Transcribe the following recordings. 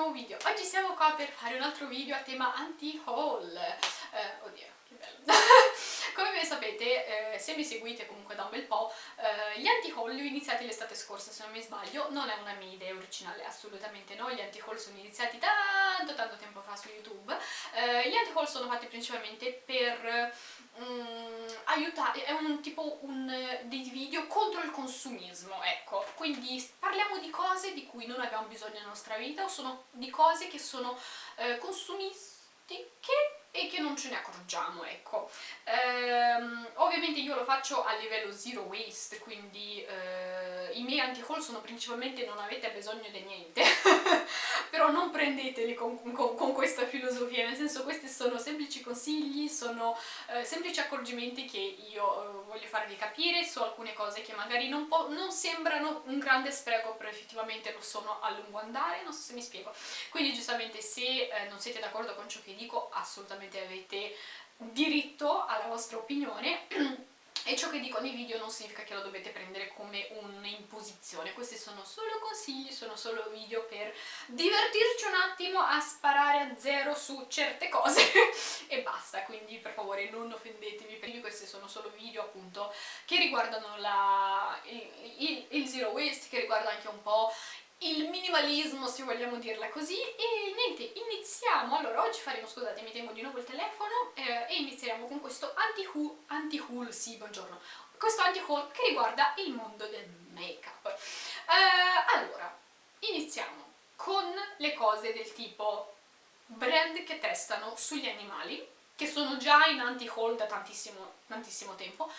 nuovo video. Oggi siamo qua per fare un altro video a tema anti-haul. Eh, oddio, che bello. Come ben sapete, eh, se mi seguite comunque da un bel po', eh, gli anti-haul li ho iniziati l'estate scorsa, se non mi sbaglio. Non è una mia idea originale, assolutamente no. Gli anti-haul sono iniziati tanto tanto tempo fa su YouTube. Eh, gli anti-haul sono fatti principalmente per um, aiutare, è un tipo un, dei video contro il consumismo, ecco, quindi parliamo di cose di cui non abbiamo bisogno nella nostra vita o sono di cose che sono eh, consumistiche e che non ce ne accorgiamo, ecco. Ehm, ovviamente io lo faccio a livello zero waste, quindi eh, i miei anti-haul sono principalmente non avete bisogno di niente, però non prendeteli con, con, con, questa filosofia, nel senso questi sono semplici consigli, sono eh, semplici accorgimenti che io eh, voglio farvi capire su alcune cose che magari non, non sembrano un grande spreco, però effettivamente lo sono a lungo andare, non so se mi spiego. Quindi giustamente se eh, non siete d'accordo con ciò che dico, assolutamente assolutamente avete diritto alla vostra opinione e ciò che dico nei video non significa che lo dovete prendere come un'imposizione, questi sono solo consigli, sono solo video per divertirci un attimo a sparare a zero su certe cose. E basta, quindi per favore non offendetemi, perché questi sono solo video appunto che riguardano la, il, il, il zero waste, che riguarda anche un po' il minimalismo, se vogliamo dirla così, e niente, iniziamo. Allora, oggi faremo, scusate, mi tengo di nuovo il telefono, eh, e inizieremo con questo anti-haul, anti sì, buongiorno, questo anti-haul che riguarda il mondo del make-up. Eh, allora, iniziamo con le cose del tipo brand che testano sugli animali, che sono già in anti-haul da tantissimo, tantissimo tempo,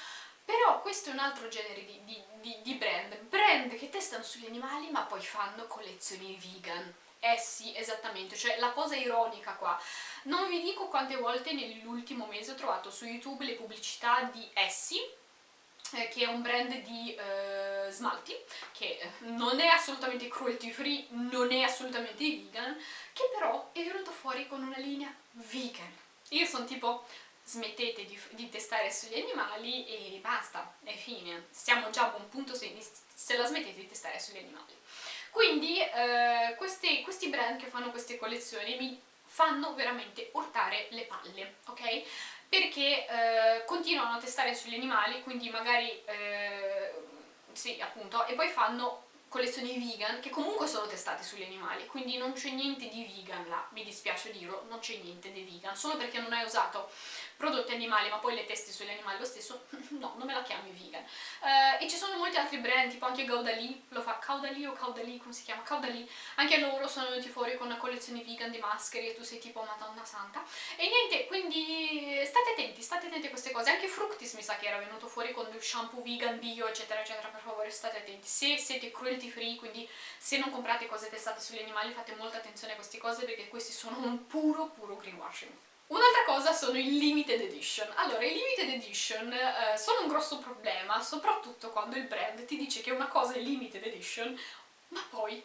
però questo è un altro genere di, di, di, di brand, brand che testano sugli animali ma poi fanno collezioni vegan. Eh sì, esattamente, cioè la cosa ironica qua. Non vi dico quante volte nell'ultimo mese ho trovato su YouTube le pubblicità di Essie, eh, che è un brand di eh, smalti, che non è assolutamente cruelty free, non è assolutamente vegan, che però è venuto fuori con una linea vegan. Io sono tipo, smettete di, di, testare sugli animali e basta, è fine. Siamo già a buon punto se, se la smettete di testare sugli animali. Quindi eh, questi, questi brand che fanno queste collezioni mi fanno veramente urtare le palle, ok? Perché eh, continuano a testare sugli animali, quindi magari, eh, sì appunto, e poi fanno collezioni vegan che comunque sono testate sugli animali, quindi non c'è niente di vegan là, mi dispiace dirlo, non c'è niente di vegan, solo perché non hai usato prodotti animali ma poi le testi sugli animali lo stesso, no, non me la chiami vegan. Uh, e ci sono molti altri brand, tipo anche Gaudali, lo fa Caudali o Caudali, come si chiama? Caudali, anche loro sono venuti fuori con una collezione vegan di maschere e tu sei tipo madonna santa. E niente, quindi state attenti, state attenti a queste cose, anche Fructis mi sa che era venuto fuori con del shampoo vegan, bio, eccetera, eccetera, per favore state attenti. Se siete cruelty free, quindi se non comprate cose testate sugli animali fate molta attenzione a queste cose perché questi sono un puro, puro greenwashing. Un'altra cosa sono i limited edition. Allora, i limited edition eh, sono un grosso problema, soprattutto quando il brand ti dice che una cosa è limited edition, ma poi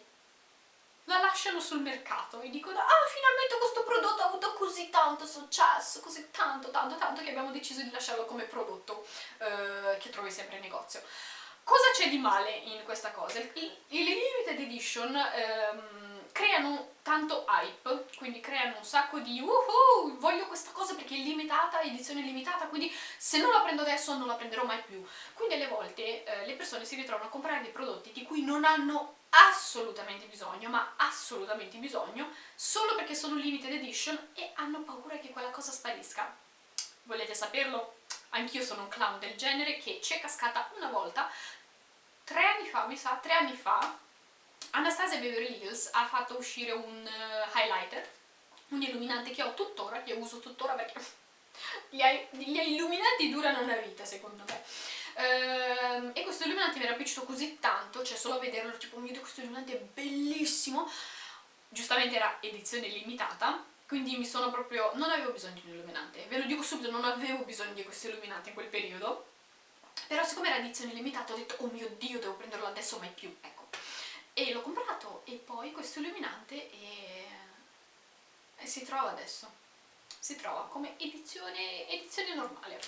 la lasciano sul mercato e dicono ah finalmente questo prodotto ha avuto così tanto successo, così tanto tanto tanto che abbiamo deciso di lasciarlo come prodotto eh, che trovi sempre in negozio. Cosa c'è di male in questa cosa? I, limited edition ehm, creano tanto hype, quindi creano un sacco di uhu, voglio questa cosa perché è limitata, edizione limitata, quindi se non la prendo adesso non la prenderò mai più. Quindi alle volte eh, le persone si ritrovano a comprare dei prodotti di cui non hanno assolutamente bisogno, ma assolutamente bisogno, solo perché sono limited edition e hanno paura che quella cosa sparisca. Volete saperlo? Anch'io sono un clown del genere che ci è cascata una volta, tre anni fa, mi sa, tre anni fa, Anastasia Beverly Hills ha fatto uscire un uh, highlighter, un illuminante che ho tuttora, che uso tuttora perché gli, gli illuminanti durano una vita secondo me. Uh, e questo illuminante mi era piaciuto così tanto, cioè solo a vederlo, tipo, mio Dio, questo illuminante è bellissimo. Giustamente era edizione limitata, quindi mi sono proprio... non avevo bisogno di un illuminante, ve lo dico subito, non avevo bisogno di questo illuminante in quel periodo. Però siccome era edizione limitata ho detto, oh mio Dio, devo prenderlo adesso mai più, ecco. E l'ho comprato e poi questo illuminante e, e si trova adesso. Si trova come edizione, edizione normale.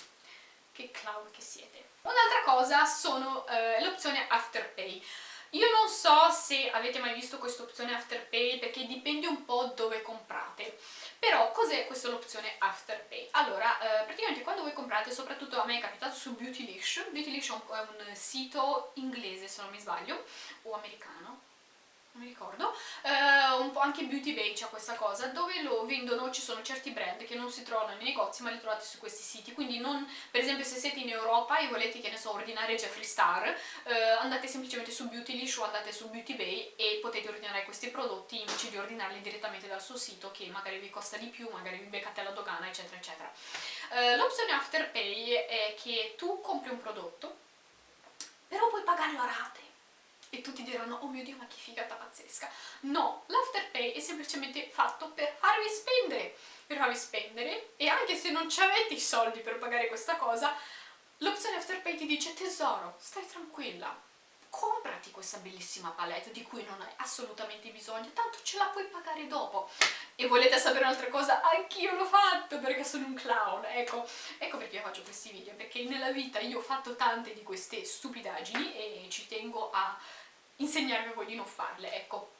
Che clown che siete. Un'altra cosa sono eh, l'opzione Afterpay io non so se avete mai visto questa opzione Afterpay perché dipende un po' dove comprate, però cos'è questa opzione Afterpay? Allora, eh, praticamente quando voi comprate, soprattutto a me è capitato su Beautylish, Beautylish è un, è un sito inglese se non mi sbaglio, o americano, non mi ricordo, eh, un po' anche Beauty Bay c'ha questa cosa, dove lo vendono, ci sono certi brand che non si trovano nei negozi ma li trovate su questi siti, quindi non, per esempio se siete in Europa e volete, che ne so, ordinare Jeffree Star, eh, andate semplicemente su Beautylish o andate su Beauty Bay e potete ordinare questi prodotti invece di ordinarli direttamente dal suo sito che magari vi costa di più, magari vi beccate la dogana eccetera eccetera. Eh, L'opzione Afterpay è che tu compri un prodotto, però puoi pagarlo a rate e tutti diranno oh mio dio ma che figata pazzesca. No, l'afterpay è semplicemente fatto per farvi spendere. Per farvi spendere e anche se non avete i soldi per pagare questa cosa l'opzione afterpay ti dice tesoro stai tranquilla comprati questa bellissima palette di cui non hai assolutamente bisogno, tanto ce la puoi pagare dopo. E volete sapere un'altra cosa? Anch'io l'ho fatto perché sono un clown, ecco, ecco perché io faccio questi video, perché nella vita io ho fatto tante di queste stupidaggini e ci tengo a insegnarvi a voi di non farle, ecco.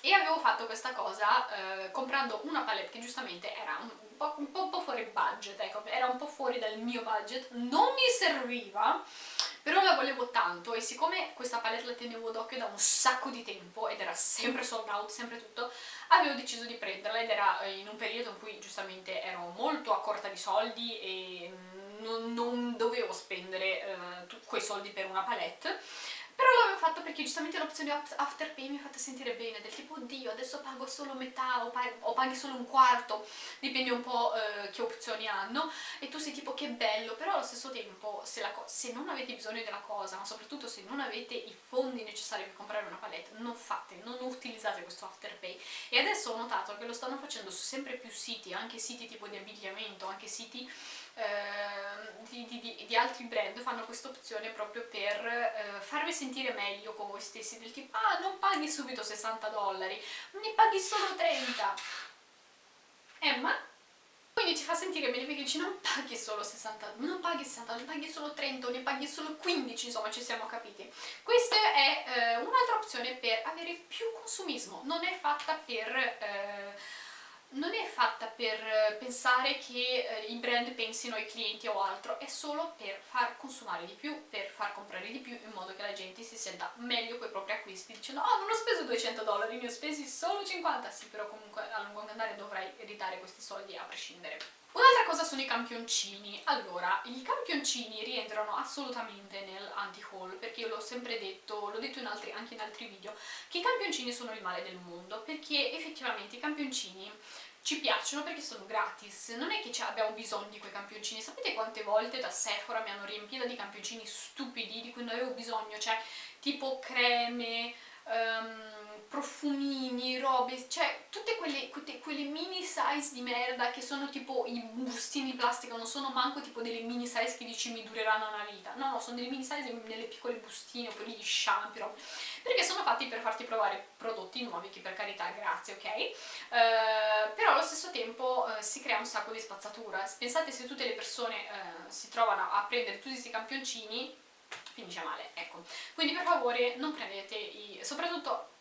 E avevo fatto questa cosa eh, comprando una palette che giustamente era un, po', un po', fuori budget, ecco, era un po' fuori dal mio budget, non mi serviva, però la volevo tanto e siccome questa palette la tenevo d'occhio da un sacco di tempo ed era sempre sold out, sempre tutto, avevo deciso di prenderla ed era eh, in un periodo in cui giustamente ero molto a corta di soldi e non, non dovevo spendere eh, quei soldi per una palette fatto perché giustamente l'opzione Afterpay mi ha fatto sentire bene, del tipo oddio adesso pago solo metà o, pag o paghi solo un quarto, dipende un po' eh, che opzioni hanno, e tu sei tipo che bello, però allo stesso tempo se, se, non avete bisogno della cosa, ma soprattutto se non avete i fondi necessari per comprare una palette, non fate, non utilizzate questo Afterpay. E adesso ho notato che lo stanno facendo su sempre più siti, anche siti tipo di abbigliamento, anche siti Ehm, di, di, di, altri brand fanno questa opzione proprio per eh, farvi sentire meglio con voi stessi del tipo ah non paghi subito 60 dollari ne paghi solo 30 Emma? quindi ci fa sentire bene perché dici non paghi solo 60 non paghi 60 ne paghi solo 30 o ne paghi solo 15 insomma ci siamo capiti questa è eh, un'altra opzione per avere più consumismo non è fatta per eh, non è fatta per eh, pensare che eh, i brand pensino ai clienti o altro, è solo per far consumare di più, per far comprare di più in modo che la gente si senta meglio con i propri acquisti dicendo oh non ho speso 200 dollari, ne ho spesi solo 50, sì però comunque a lungo andare dovrai ridare questi soldi a prescindere. Un'altra cosa sono i campioncini. Allora, i campioncini rientrano assolutamente nel anti-haul, perché io l'ho sempre detto, l'ho detto in altri, anche in altri video, che i campioncini sono il male del mondo, perché effettivamente i campioncini ci piacciono perché sono gratis, non è che abbiamo bisogno di quei campioncini, sapete quante volte da Sephora mi hanno riempito di campioncini stupidi di cui non avevo bisogno, cioè tipo creme, um, profumini, robe, cioè tutte quelle, quelle, mini size di merda che sono tipo i bustini di plastica, non sono manco tipo delle mini size che dici mi dureranno una vita, no, no, sono delle mini size nelle piccole bustine oppure gli shampoo, perché sono fatti per farti provare prodotti nuovi, che per carità grazie, ok? Uh, però allo stesso tempo uh, si crea un sacco di spazzatura, pensate se tutte le persone uh, si trovano a prendere tutti questi campioncini, finisce male, ecco. Quindi per favore non prendete i... soprattutto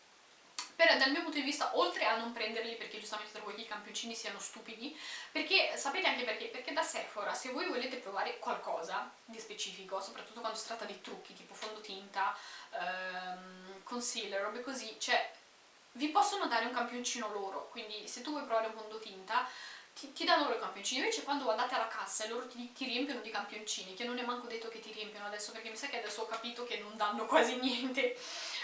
per, dal mio punto di vista, oltre a non prenderli perché giustamente trovo che i campioncini siano stupidi, perché sapete anche perché? Perché da Sephora, se voi volete provare qualcosa di specifico, soprattutto quando si tratta di trucchi tipo fondotinta, ehm, concealer, robe così, cioè vi possono dare un campioncino loro, quindi se tu vuoi provare un fondotinta ti, ti danno loro i campioncini, invece quando andate alla cassa e loro ti, ti, riempiono di campioncini, che non è manco detto che ti riempiono adesso, perché mi sa che adesso ho capito che non danno quasi niente,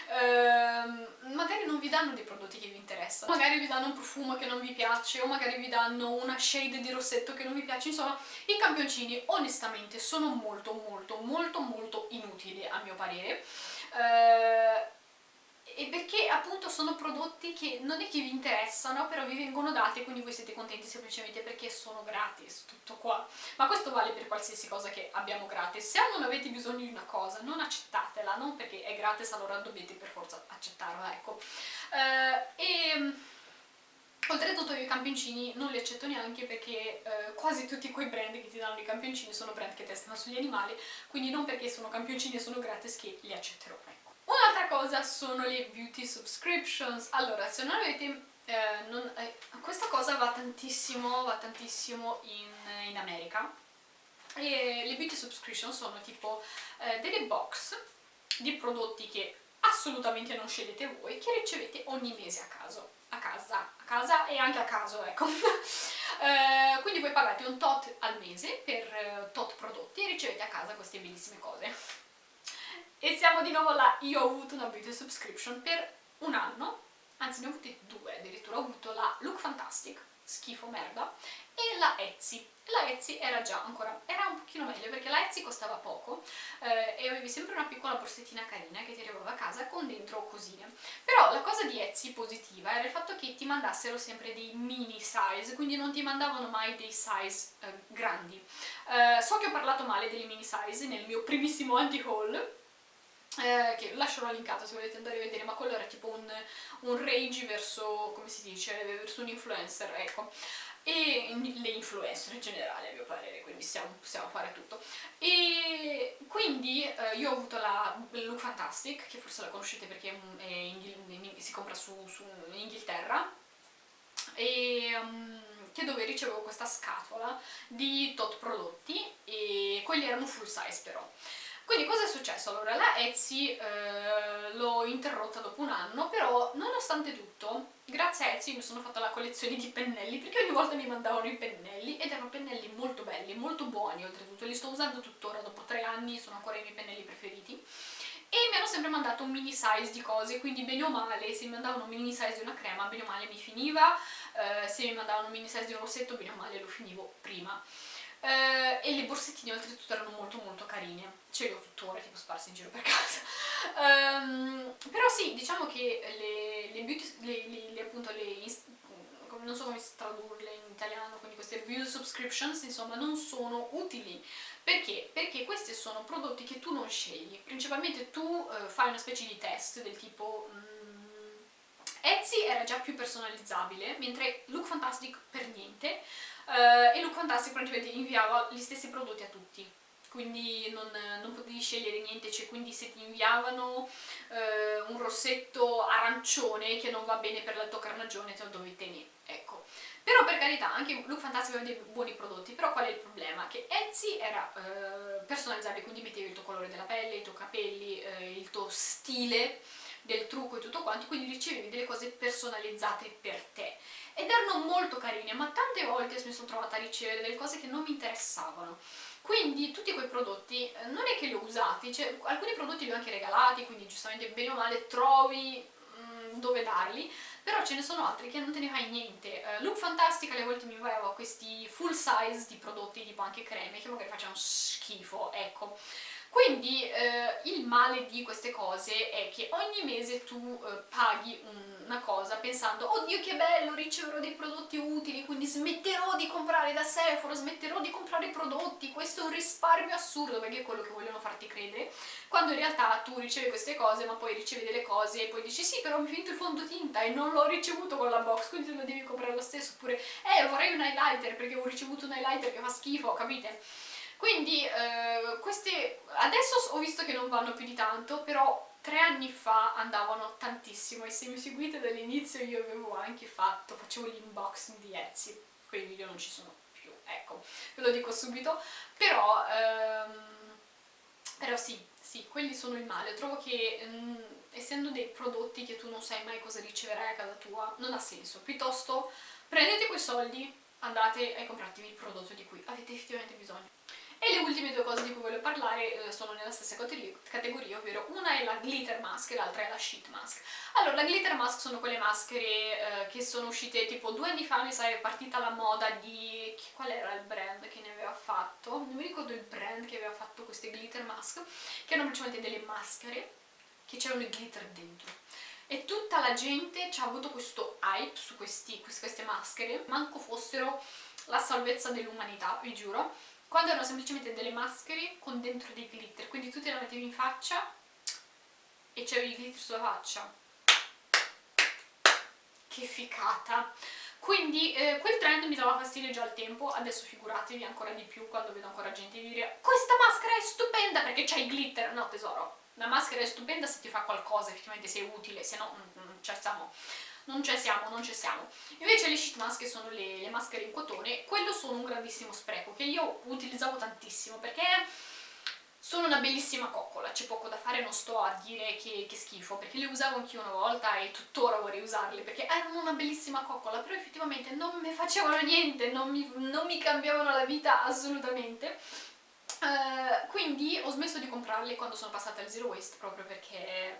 ehm, magari non vi danno dei prodotti che vi interessano, magari vi danno un profumo che non vi piace, o magari vi danno una shade di rossetto che non vi piace, insomma, i campioncini onestamente sono molto molto molto molto inutili a mio parere, ehm, e perché appunto sono prodotti che non è che vi interessano, però vi vengono dati e quindi voi siete contenti semplicemente perché sono gratis, tutto qua. Ma questo vale per qualsiasi cosa che abbiamo gratis. Se non avete bisogno di una cosa, non accettatela, non perché è gratis allora dovete per forza accettarla, ecco. Uh, e... Oltretutto io i campioncini non li accetto neanche perché eh, quasi tutti quei brand che ti danno i campioncini sono brand che testano sugli animali, quindi non perché sono campioncini e sono gratis che li accetterò. Ecco. Un'altra cosa sono le beauty subscriptions. Allora, se non avete... Eh, non, eh, questa cosa va tantissimo, va tantissimo in, in America e le beauty subscription sono tipo eh, delle box di prodotti che assolutamente non scegliete voi, che ricevete ogni mese a caso, a casa, a casa e anche a caso, ecco. eh, quindi voi pagate un tot al mese per uh, tot prodotti e ricevete a casa queste bellissime cose. E siamo di nuovo là, io ho avuto una beauty subscription per un anno, anzi ne ho avute due addirittura, ho avuto la Look Fantastic, schifo merda, e la Etsy. La Etsy era già ancora, era un pochino meglio perché la Etsy costava poco eh, e avevi sempre una piccola borsettina carina che ti arrivava a casa con dentro cosine. Però la cosa di Etsy positiva era il fatto che ti mandassero sempre dei mini size, quindi non ti mandavano mai dei size eh, grandi. Eh, so che ho parlato male delle mini size nel mio primissimo anti-haul, eh, che lascerò linkato se volete andare a vedere, ma quello era tipo un, un rage verso, come si dice, verso un influencer, ecco e le influencer in generale a mio parere, quindi possiamo, possiamo fare tutto. E quindi eh, io ho avuto la Look Fantastic, che forse la conoscete perché si compra su, su, in Inghilterra, e um, che dove ricevevo questa scatola di tot prodotti e quelli erano full size però. Quindi cosa è successo? Allora la Etsy eh, l'ho interrotta dopo un anno, però nonostante tutto, grazie a Etsy mi sono fatta la collezione di pennelli, perché ogni volta mi mandavano i pennelli ed erano pennelli molto belli, molto buoni oltretutto, li sto usando tuttora, dopo tre anni sono ancora i miei pennelli preferiti e mi hanno sempre mandato un mini size di cose, quindi bene o male, se mi mandavano un mini size di una crema, bene o male mi finiva, eh, se mi mandavano un mini size di un rossetto, bene o male lo finivo prima eh, e le borsettine oltretutto erano molto molto carine, ce le ho tuttora tipo sparse in giro per casa. um, però sì, diciamo che le, le beauty, le, le, le appunto le, non so come tradurle in italiano, quindi queste beauty subscriptions insomma non sono utili. Perché? Perché questi sono prodotti che tu non scegli, principalmente tu eh, fai una specie di test del tipo... Mm, Etsy era già più personalizzabile, mentre Look Fantastic per niente, Uh, e Look Fantastic praticamente inviava gli stessi prodotti a tutti quindi non, non potevi scegliere niente, cioè quindi se ti inviavano uh, un rossetto arancione che non va bene per la tua carnagione te lo dovevi tenere, ecco. Però per carità, anche Look Fantastic aveva dei buoni prodotti, però qual è il problema? Che Etsy era uh, personalizzabile, quindi mettevi il tuo colore della pelle, i tuoi capelli, il tuo stile del trucco e tutto quanto, quindi ricevevi delle cose personalizzate per te ed erano molto carine, ma tante volte mi sono trovata a ricevere delle cose che non mi interessavano. Quindi tutti quei prodotti eh, non è che li ho usati, cioè, alcuni prodotti li ho anche regalati, quindi giustamente bene o male trovi mm, dove darli, però ce ne sono altri che non te ne fai niente. Uh, Look Fantastic alle volte mi inviava questi full size di prodotti, tipo anche creme, che magari facevano schifo, ecco. Quindi eh, il male di queste cose è che ogni mese tu eh, paghi una cosa pensando oddio che bello, riceverò dei prodotti utili, quindi smetterò di comprare da Sephora, smetterò di comprare prodotti, questo è un risparmio assurdo perché è quello che vogliono farti credere, quando in realtà tu ricevi queste cose ma poi ricevi delle cose e poi dici sì però mi finito il fondotinta e non l'ho ricevuto con la box, quindi lo devi comprare lo stesso, oppure eh vorrei un highlighter perché ho ricevuto un highlighter che fa schifo, capite? Quindi eh, queste adesso ho visto che non vanno più di tanto, però tre anni fa andavano tantissimo e se mi seguite dall'inizio io avevo anche fatto, facevo l'unboxing di Etsy, quei video non ci sono più, ecco, ve lo dico subito, però, ehm, però sì, sì, quelli sono il male, trovo che mh, mm, essendo dei prodotti che tu non sai mai cosa riceverai a casa tua, non ha senso, piuttosto prendete quei soldi, andate e compratevi il prodotto di cui avete effettivamente bisogno. E le ultime due cose di cui voglio parlare eh, sono nella stessa categoria, ovvero una è la glitter mask e l'altra è la sheet mask. Allora, la glitter mask sono quelle maschere eh, che sono uscite tipo due anni fa, mi sa è partita la moda di... qual era il brand che ne aveva fatto? Non mi ricordo il brand che aveva fatto queste glitter mask, che erano principalmente delle maschere che c'erano il glitter dentro e tutta la gente ci ha avuto questo hype su questi, queste maschere, manco fossero la salvezza dell'umanità, vi giuro, quando erano semplicemente delle maschere con dentro dei glitter, quindi tu te la mettevi in faccia e c'avevi i glitter sulla faccia. Che ficata! Quindi eh, quel trend mi dava fastidio già al tempo, adesso figuratevi ancora di più quando vedo ancora gente dire questa maschera è stupenda perché c'ha i glitter! No tesoro, una maschera è stupenda se ti fa qualcosa, effettivamente se è utile, se no non ci siamo, non ci siamo, non ci siamo. Invece le sheet mask sono le, le maschere in cotone, quello sono un grandissimo spreco che io utilizzavo tantissimo perché sono una bellissima coccola, c'è poco da fare, non sto a dire che, che schifo, perché le usavo anch'io una volta e tuttora vorrei usarle, perché erano una bellissima coccola, però effettivamente non mi facevano niente, non mi, non mi cambiavano la vita assolutamente. Uh, quindi ho smesso di comprarle quando sono passata al zero waste proprio perché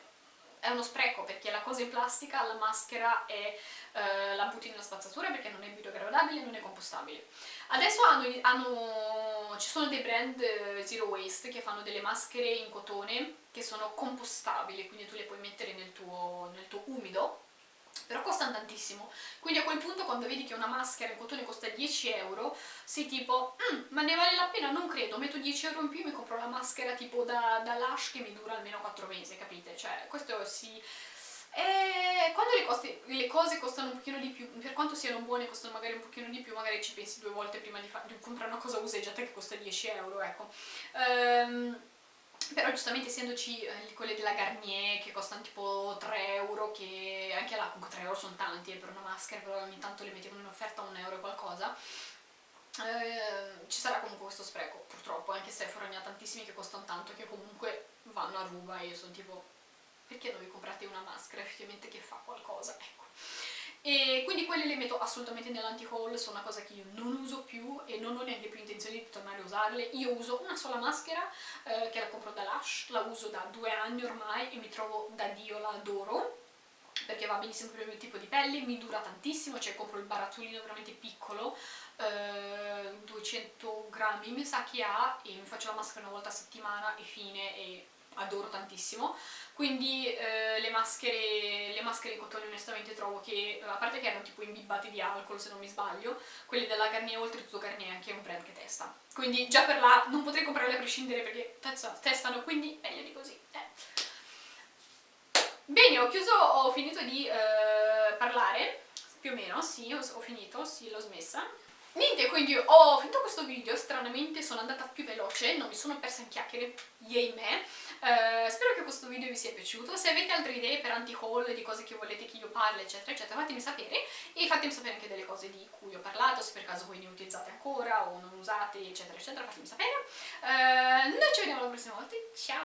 è uno spreco perché la cosa in plastica, la maschera è, uh, la butti nella spazzatura perché non è biodegradabile, non è compostabile. Adesso hanno, hanno, ci sono dei brand uh, zero waste che fanno delle maschere in cotone che sono compostabili, quindi tu le puoi mettere nel tuo, nel tuo umido però costano tantissimo, quindi a quel punto quando vedi che una maschera in cotone costa 10 euro, sei tipo, mm, ma ne vale la pena? Non credo, metto 10 euro in più e mi compro la maschera tipo da, da Lush che mi dura almeno 4 mesi, capite? Cioè, questo si... E quando le, costi, le, cose costano un pochino di più, per quanto siano buone costano magari un pochino di più, magari ci pensi due volte prima di, di comprare una cosa useggiata che costa 10 euro, ecco. Um, però giustamente essendoci eh, quelle della Garnier che costano tipo 3 euro che anche là comunque 3 euro sono tanti eh, per una maschera però ogni tanto le mettevano in offerta a un euro e qualcosa. Eh, ci sarà comunque questo spreco purtroppo anche se Sephora ne ha tantissimi che costano tanto che comunque vanno a ruba e io sono tipo perché non vi comprate una maschera? Effettivamente che fa qualcosa? Ecco e quindi quelle le metto assolutamente nell'anti-haul, sono una cosa che io non uso più e non ho neanche più intenzione di tornare a usarle. Io uso una sola maschera eh, che la compro da Lush, la uso da due anni ormai e mi trovo da Dio, la adoro perché va benissimo per il mio tipo di pelle, mi dura tantissimo, cioè compro il barattolino veramente piccolo, eh, 200 grammi mi sa che ha e mi faccio la maschera una volta a settimana e fine e adoro tantissimo quindi eh, le, maschere, le maschere in cotone onestamente trovo che, a parte che erano tipo imbibbate di alcol se non mi sbaglio, quelle della Garnier, oltretutto Garnier è anche un brand che testa. Quindi già per là non potrei comprarle a prescindere perché testano, quindi meglio di così. Eh. Bene, ho chiuso, ho finito di eh, parlare, più o meno, sì, ho, ho finito, sì, l'ho smessa. Niente, quindi ho finito questo video, stranamente sono andata più veloce, non mi sono persa in chiacchiere, yay me. Uh, spero che questo video vi sia piaciuto, se avete altre idee per anti-haul, di cose che volete che io parli, eccetera, eccetera, fatemi sapere e fatemi sapere anche delle cose di cui ho parlato, se per caso voi ne utilizzate ancora o non usate, eccetera, eccetera, fatemi sapere. Uh, noi ci vediamo la prossima volta, ciao!